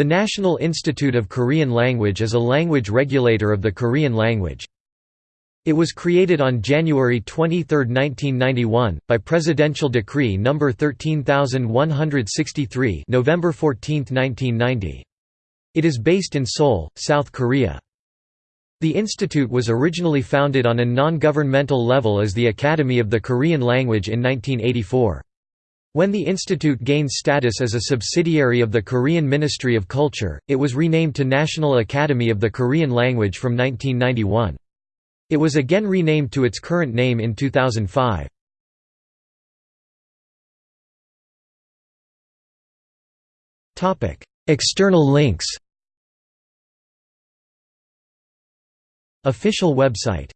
The National Institute of Korean Language is a language regulator of the Korean language. It was created on January 23, 1991, by Presidential Decree No. 13163 November 14, 1990. It is based in Seoul, South Korea. The institute was originally founded on a non-governmental level as the Academy of the Korean Language in 1984. When the institute gained status as a subsidiary of the Korean Ministry of Culture, it was renamed to National Academy of the Korean Language from 1991. It was again renamed to its current name in 2005. External links Official website